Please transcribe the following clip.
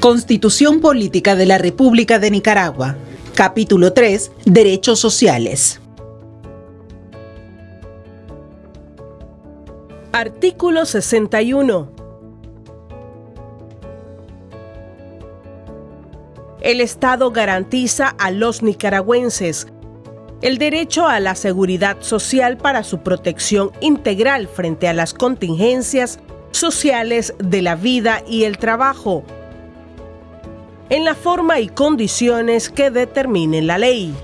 Constitución Política de la República de Nicaragua. Capítulo 3. Derechos sociales. Artículo 61. El Estado garantiza a los nicaragüenses el derecho a la seguridad social para su protección integral frente a las contingencias sociales de la vida y el trabajo, en la forma y condiciones que determine la ley.